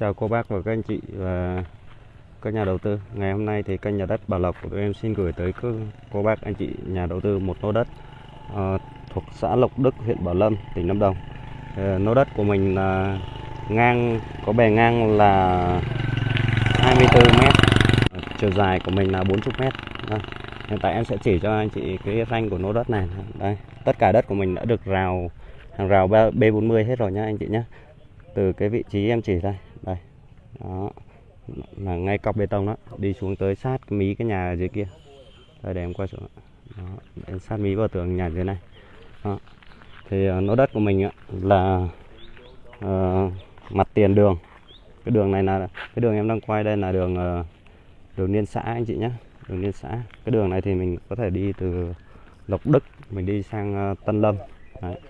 chào cô bác và các anh chị và các nhà đầu tư. Ngày hôm nay thì kênh nhà đất Bảo Lộc của tụi em xin gửi tới cô, cô bác anh chị nhà đầu tư một lô đất uh, thuộc xã Lộc Đức, huyện Bảo Lâm, tỉnh Lâm Đồng. Ờ, lô đất của mình là ngang có bề ngang là 24 mét, chiều dài của mình là 40 mét. Đây. Hiện tại em sẽ chỉ cho anh chị cái ranh của lô đất này. Đây, tất cả đất của mình đã được rào hàng rào B40 hết rồi nhá anh chị nhé từ cái vị trí em chỉ đây đây. Đó. Là ngay cọc bê tông đó đi xuống tới sát cái mí cái nhà ở dưới kia. Đây để em quay xuống đó, đến sát mí vào tường nhà dưới này. Đó. thì ờ, uh, lô đất của mình là uh, mặt tiền đường. Cái đường này là cái đường em đang quay đây là đường uh, đường liên xã anh chị nhé đường liên xã. Cái đường này thì mình có thể đi từ Lộc Đức mình đi sang Tân Lâm. Đấy.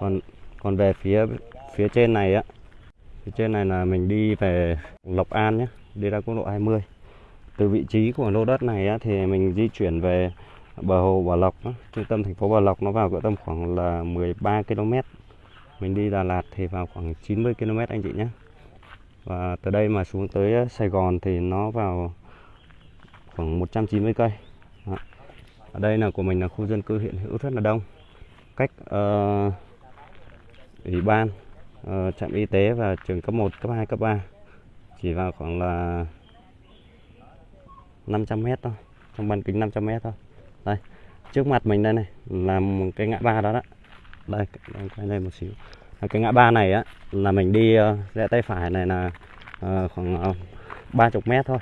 còn còn về phía phía trên này á phía trên này là mình đi về Lộc An nhé đi ra quốc lộ 20 từ vị trí của lô đất này á, thì mình di chuyển về bờ hồ Bảo Lộc á, trung tâm thành phố Bảo Lộc nó vào cỡ tầm khoảng là 13 km mình đi Đà Lạt thì vào khoảng 90 km anh chị nhé. Và từ đây mà xuống tới ờ, Sài Gòn thì nó vào khoảng 190 cây. Đó. ở đây là của mình là khu dân cư hiện hữu rất là đông. Cách uh, ủy ban ờ, trạm y tế và trường cấp 1, cấp 2, cấp 3 chỉ vào khoảng là 500 m thôi. Trong bán kính 500 m thôi. Đây trước mặt mình đây này là một cái ngã ba đó đó. Đây em quay lên một xíu. Cái ngã ba này á là mình đi ờ, rẽ tay phải này là uh, khoảng uh, 30 m thôi.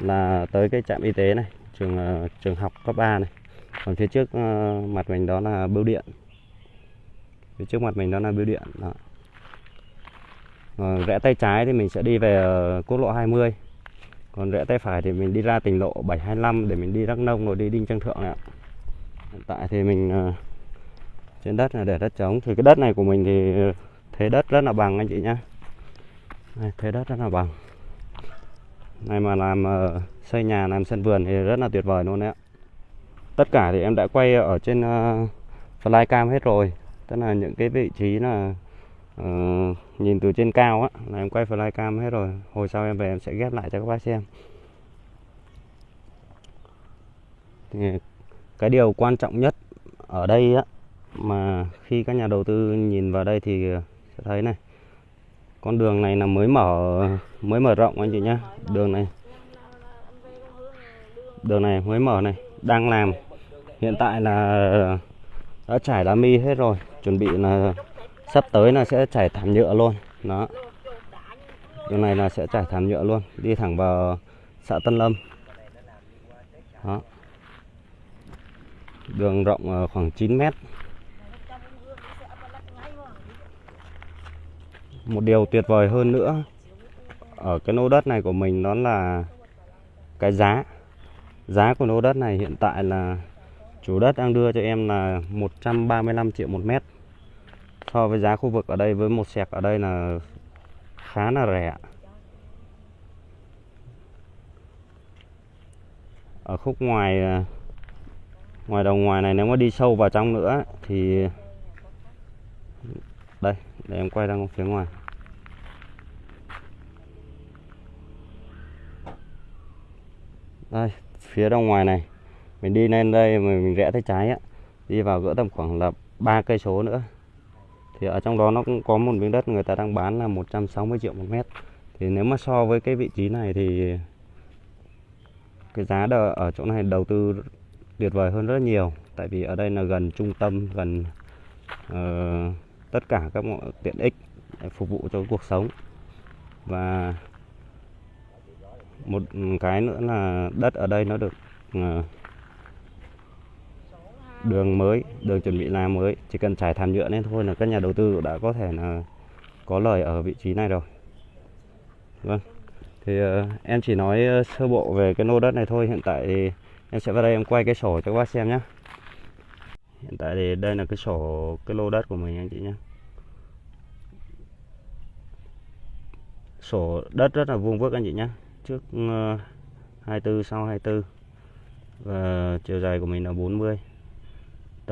Là tới cái trạm y tế này trường uh, trường học cấp 3 này. Còn phía trước uh, mặt mình đó là bưu điện. Phía trước mặt mình đó là bưu điện đó. Rẽ tay trái thì mình sẽ đi về ờ, quốc lộ 20 còn rẽ tay phải thì mình đi ra tỉnh lộ 725 để mình đi Đắk Nông rồi đi Đinh Trang Thượng này ạ. Hiện tại thì mình ờ, trên đất là để đất trống. Thì cái đất này của mình thì thế đất rất là bằng anh chị nhá. Này, thế đất rất là bằng. Này mà làm ờ, xây nhà làm sân vườn thì rất là tuyệt vời luôn đấy ạ. Tất cả thì em đã quay ở trên uh, flycam hết rồi. Tức là những cái vị trí là Ờ, nhìn từ trên cao á, là em quay flycam hết rồi. Hồi sau em về em sẽ ghép lại cho các bác xem. Thì cái điều quan trọng nhất ở đây á, mà khi các nhà đầu tư nhìn vào đây thì sẽ thấy này. Con đường này là mới mở mới mở rộng anh chị nhá. Đường này đường này mới mở này, đang làm. Hiện tại là đã trải đá mi hết rồi, chuẩn bị là sắp tới là sẽ chảy thảm nhựa luôn. Đó. Điều này là sẽ chảy thảm nhựa luôn, đi thẳng vào xã Tân Lâm. Đó. Đường rộng khoảng 9 mét. Một điều tuyệt vời hơn nữa ở cái lô đất này của mình đó là cái giá. Giá của lô đất này hiện tại là chủ đất đang đưa cho em là 135 triệu một mét so với giá khu vực ở đây với một sẹc ở đây là khá là rẻ. Ở khúc ngoài ờ, ngoài đầu ngoài này nếu mà đi sâu vào trong nữa thì đây, để em quay ra phía ngoài. Đây, phía đầu ngoài này, mình đi lên đây mà mình rẽ tay trái á, đi vào gỡ tầm khoảng là ba cây số nữa thì ở trong đó nó cũng có một miếng đất người ta đang bán là 160 triệu một mét. Thì nếu mà so với cái vị trí này thì cái giá đờ, ở chỗ này đầu tư tuyệt vời hơn rất nhiều. Tại vì ở đây là gần trung tâm gần uh, tất cả các mọi tiện ích để phục vụ cho cuộc sống. Và một cái nữa là đất ở đây nó được uh, đường mới đường chuẩn bị làm mới. Chỉ cần trải thảm nhựa lên thôi là các nhà đầu tư đã có thể là có lời ở vị trí này rồi. Vâng. Thì uh, em chỉ nói uh, sơ bộ về cái lô đất này thôi. Hiện tại thì em sẽ vào đây em quay cái sổ cho các bác xem nhé hiện tại thì đây là cái sổ cái lô đất của mình anh chị nhé sổ đất rất là vuông vức anh chị nhé trước ờ, uh, 24 sau 24 và chiều dài của mình là 40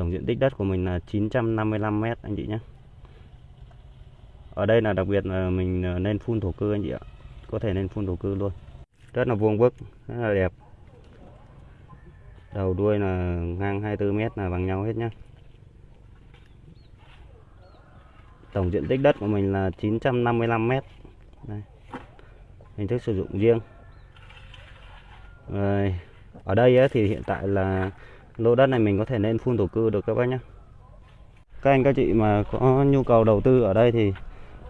tổng diện tích đất của mình là 955 mét anh chị nhé. Ở đây là đặc biệt là mình ờ, nên phun thổ cư anh chị ạ. Có thể nên phun thổ cư luôn. Rất là vuông vức rất là đẹp. Đầu đuôi là ngang 24 mét là bằng nhau hết nhá. Tổng diện tích đất của mình là 955 mét. Đây. hình thức sử dụng riêng. Rồi, ở đây ấy, thì hiện tại là lô đất này mình có thể nên phun thổ cư được các bác nhé các anh, các chị mà có nhu cầu đầu tư ở đây thì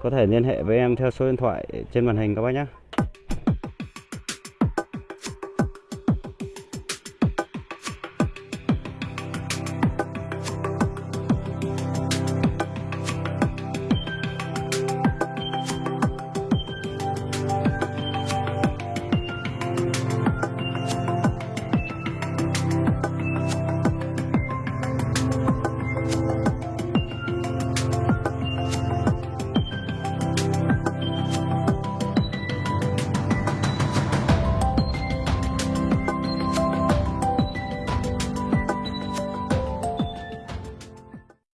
có thể liên hệ với em theo số điện thoại trên màn hình các bác nhé